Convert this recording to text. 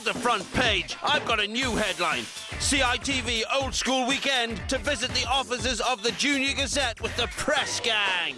Hold the front page. I've got a new headline. CITV Old School Weekend to visit the offices of the Junior Gazette with the press gang.